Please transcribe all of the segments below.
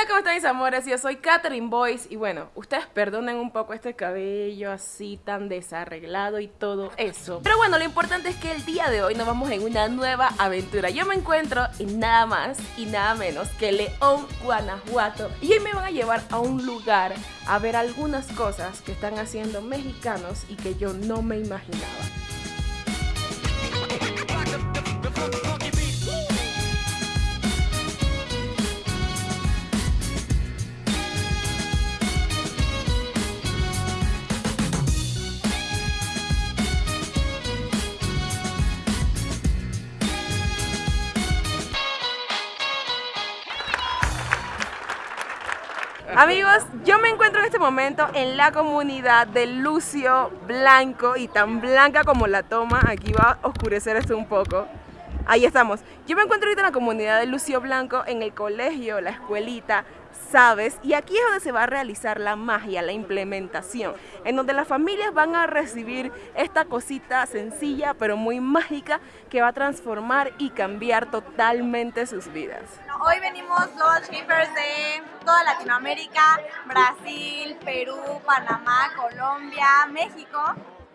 Hola, ¿cómo están mis amores? Yo soy Catherine Boyce y bueno, ustedes perdonen un poco este cabello así tan desarreglado y todo eso. Pero bueno, lo importante es que el día de hoy nos vamos en una nueva aventura. Yo me encuentro en nada más y nada menos que León, Guanajuato y hoy me van a llevar a un lugar a ver algunas cosas que están haciendo mexicanos y que yo no me imaginaba. Amigos, yo me encuentro en este momento en la comunidad de Lucio Blanco y tan blanca como la toma, aquí va a oscurecer esto un poco. Ahí estamos. Yo me encuentro ahorita en la comunidad de Lucio Blanco, en el colegio, la escuelita, sabes, y aquí es donde se va a realizar la magia, la implementación, en donde las familias van a recibir esta cosita sencilla pero muy mágica que va a transformar y cambiar totalmente sus vidas. Hoy venimos los shippers de toda Latinoamérica, Brasil, Perú, Panamá, Colombia, México,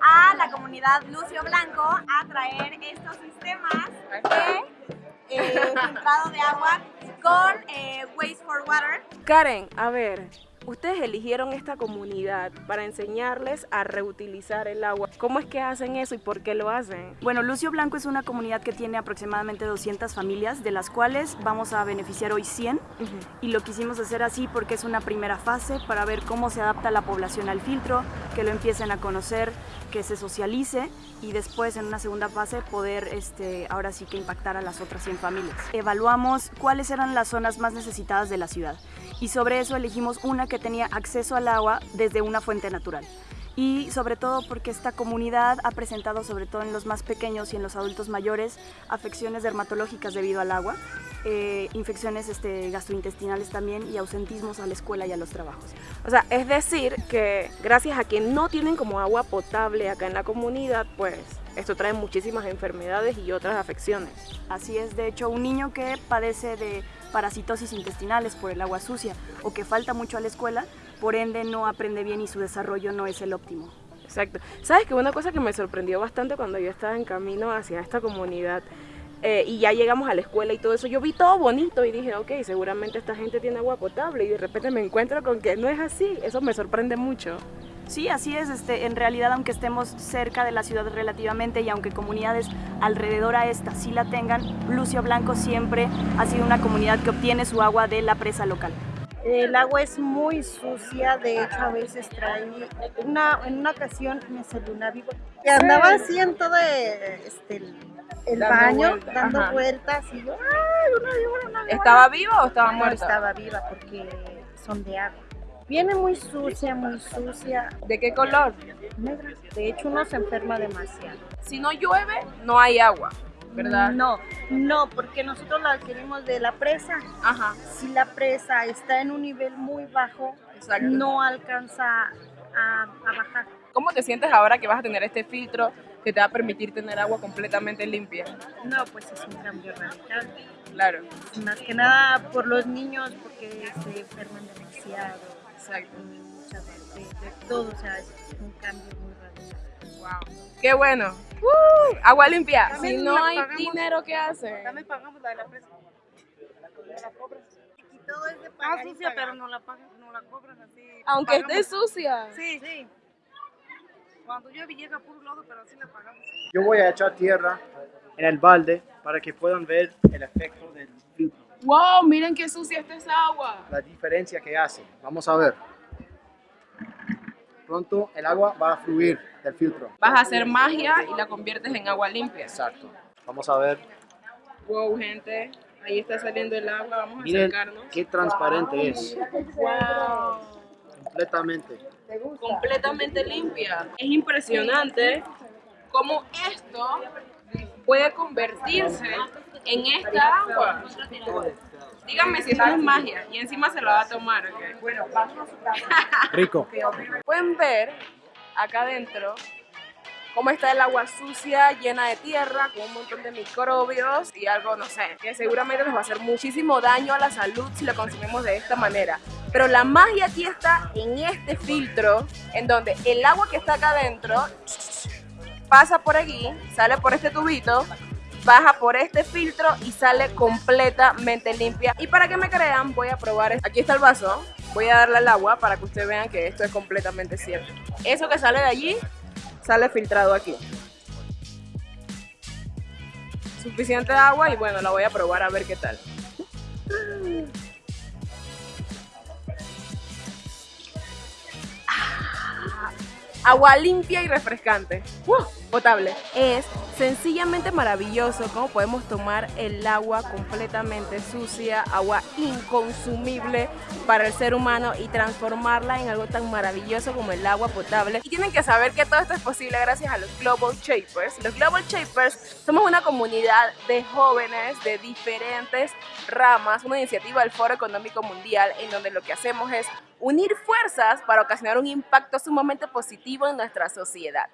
a la comunidad Lucio Blanco a traer estos sistemas de eh, filtrado de agua con eh, Waste for Water. Karen, a ver, ustedes eligieron esta comunidad para enseñarles a reutilizar el agua. ¿Cómo es que hacen eso y por qué lo hacen? Bueno, Lucio Blanco es una comunidad que tiene aproximadamente 200 familias, de las cuales vamos a beneficiar hoy 100. Y lo quisimos hacer así porque es una primera fase para ver cómo se adapta la población al filtro, que lo empiecen a conocer, que se socialice y después en una segunda fase poder este, ahora sí que impactar a las otras 100 familias. Evaluamos cuáles eran las zonas más necesitadas de la ciudad y sobre eso elegimos una que tenía acceso al agua desde una fuente natural y sobre todo porque esta comunidad ha presentado, sobre todo en los más pequeños y en los adultos mayores, afecciones dermatológicas debido al agua, eh, infecciones este, gastrointestinales también y ausentismos a la escuela y a los trabajos. O sea, es decir que gracias a que no tienen como agua potable acá en la comunidad, pues esto trae muchísimas enfermedades y otras afecciones. Así es, de hecho, un niño que padece de parasitosis intestinales por el agua sucia o que falta mucho a la escuela, por ende no aprende bien y su desarrollo no es el óptimo. Exacto. ¿Sabes que una cosa que me sorprendió bastante cuando yo estaba en camino hacia esta comunidad eh, y ya llegamos a la escuela y todo eso, yo vi todo bonito y dije, ok, seguramente esta gente tiene agua potable y de repente me encuentro con que no es así, eso me sorprende mucho. Sí, así es. Este, en realidad, aunque estemos cerca de la ciudad relativamente y aunque comunidades alrededor a esta sí la tengan, Lucio Blanco siempre ha sido una comunidad que obtiene su agua de la presa local. El agua es muy sucia, de hecho a veces trae, una, en una ocasión me salió una víbora que andaba así en todo este, el baño, dando vueltas y yo, ¡ay, una víbora, una ¿Estaba viva o estaba No, muerta? estaba viva porque son de agua. Viene muy sucia, muy sucia, ¿De qué color? negra. De hecho uno se enferma demasiado. Si no llueve, no hay agua, ¿verdad? No, no, porque nosotros la adquirimos de la presa. Ajá, Si la presa está en un nivel muy bajo, exacto. no alcanza a, a bajar. ¿Cómo te sientes ahora que vas a tener este filtro que te va a permitir tener agua completamente limpia? No, pues es un cambio radical. Claro, Más que nada por los niños, porque se enferman demasiado. Exacto. y muchas de, de todo, o sea, es un cambio muy radical. Wow. ¡Qué bueno! ¡Uh! Agua limpia. También si no hay pagamos. dinero, ¿qué hace? También pagamos la de la presa. La cobras. Y todo es de Ah, pagar y sucia, pagar. pero no la pagan, no la cobran así. Aunque Pagamos. esté sucia. Sí, sí. Cuando llueve llega por un lado, pero así la pagamos. Yo voy a echar tierra en el balde para que puedan ver el efecto del filtro, ¡Wow! Miren qué sucia está esa agua. la diferencia que hace. Vamos a ver. Pronto el agua va a fluir del filtro. Vas a hacer magia y la conviertes en agua limpia. Exacto. Vamos a ver. Wow, gente. Ahí está saliendo el agua. Vamos a acercarnos. qué transparente es. Wow. Completamente. completamente limpia. Es impresionante cómo esto puede convertirse en esta agua. Díganme si eso es magia y encima se lo va a tomar, ¿ok? Rico. Pueden ver acá adentro cómo está el agua sucia, llena de tierra, con un montón de microbios y algo, no sé, que seguramente nos va a hacer muchísimo daño a la salud si lo consumimos de esta manera. Pero la magia aquí está en este filtro, en donde el agua que está acá adentro pasa por aquí, sale por este tubito, baja por este filtro y sale completamente limpia. Y para que me crean, voy a probar. Aquí está el vaso. Voy a darle al agua para que ustedes vean que esto es completamente cierto. Eso que sale de allí, sale filtrado aquí. Suficiente agua y bueno, la voy a probar a ver qué tal. agua limpia y refrescante. Potable. Es sencillamente maravilloso cómo podemos tomar el agua completamente sucia, agua inconsumible para el ser humano y transformarla en algo tan maravilloso como el agua potable. Y tienen que saber que todo esto es posible gracias a los Global Shapers. Los Global Shapers somos una comunidad de jóvenes de diferentes ramas, una iniciativa del Foro Económico Mundial en donde lo que hacemos es unir fuerzas para ocasionar un impacto sumamente positivo en nuestra sociedad.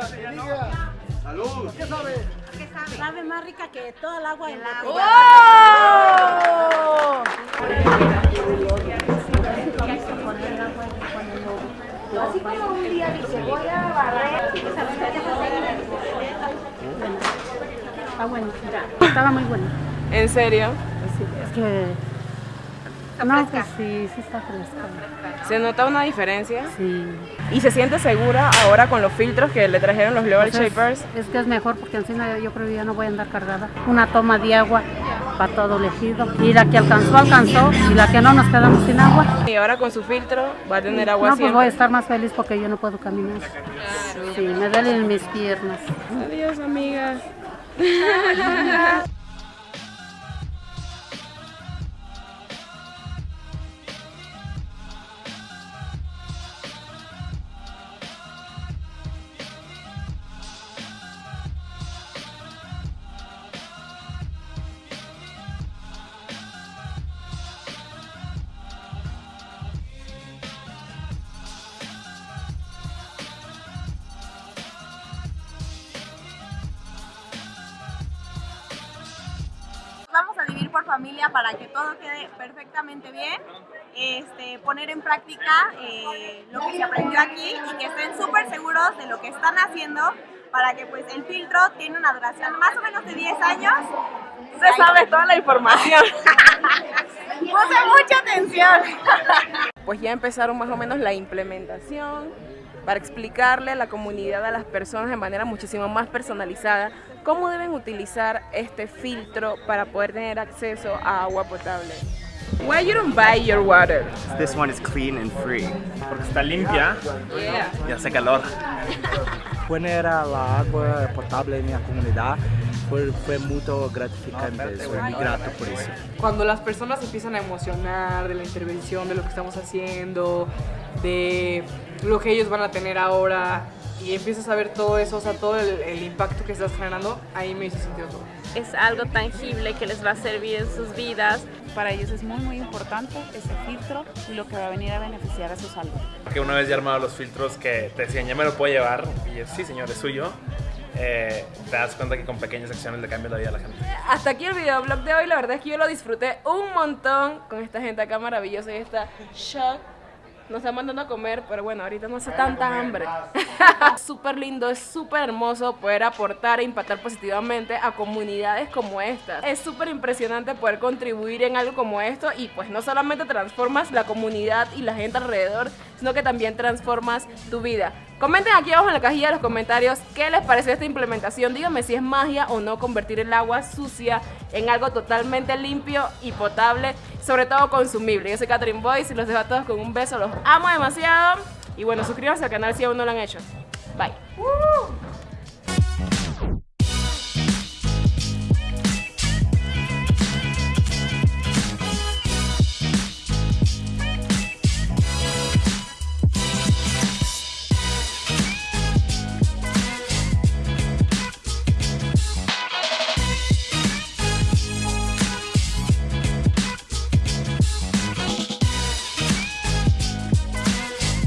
Salud. ¿Qué sabe? ¿Qué sabe? Sabe más rica que toda el agua en la ¡Oh! Así como un día dice, voy a barrer. Está bueno, estaba muy bueno. ¿En serio? Es que... No, pues sí, sí está fresco. ¿Se nota una diferencia? Sí. ¿Y se siente segura ahora con los filtros que le trajeron los Global Pues es- Shapers? Es que es mejor porque encima yo creo que ya no voy a andar cargada. Una toma de agua para todo el ejido. Y la que alcanzó, alcanzó. Y la que no, nos quedamos sin agua. Y ahora con su filtro va a tener agua No, pues voy a estar más feliz porque yo no puedo caminar. Sí, me duelen mis piernas. Adiós, amigas. familia para que todo quede perfectamente bien. Este, poner en práctica eh, lo que se aprendió aquí y que estén súper seguros de lo que están haciendo para que pues el filtro tiene una duración más o menos de 10 años. Usted sabe toda la información. Puse mucha atención. Pues ya empezaron más o menos la implementación para explicarle a la comunidad, a las personas de manera muchísimo más personalizada, cómo deben utilizar este filtro para poder tener acceso a agua potable. Why you don't buy your water? This one is clean and free. Porque está limpia Yeah. Y hace calor. poner a la agua potable en mi comunidad fue, fue muy gratificante, soy muy grato por eso. cuando las personas empiezan a emocionar de la intervención, de lo que estamos haciendo, de lo que ellos van a tener ahora y empiezas a ver todo eso, o sea, todo el, el impacto que estás generando, ahí me hizo sentido todo. es algo tangible que les va a servir en sus vidas. Para ellos es muy muy importante ese filtro y lo que va a venir a beneficiar a su salud. Que una vez ya armado los filtros que te decían, ya me lo puedo llevar, y es, sí señor, es suyo, eh, te das cuenta que con pequeñas acciones le cambia la vida a la gente. Hasta aquí el videoblog de hoy, la verdad es que yo lo disfruté un montón con esta gente acá maravillosa y esta shock. Nos está mandando a comer, pero bueno, ahorita no hace tanta hambre. súper lindo, es súper hermoso poder aportar e impactar positivamente a comunidades como estas. Es súper impresionante poder contribuir en algo como esto y pues no solamente transformas la comunidad y la gente alrededor, sino que también transformas tu vida. Comenten aquí abajo en la cajilla de los comentarios qué les pareció esta implementación. Díganme si es magia o no convertir el agua sucia en algo totalmente limpio y potable, sobre todo consumible. Yo soy Catherine Boyce y los dejo a todos con un beso. Los amo demasiado. Y bueno, suscríbanse al canal si aún no lo han hecho. Bye.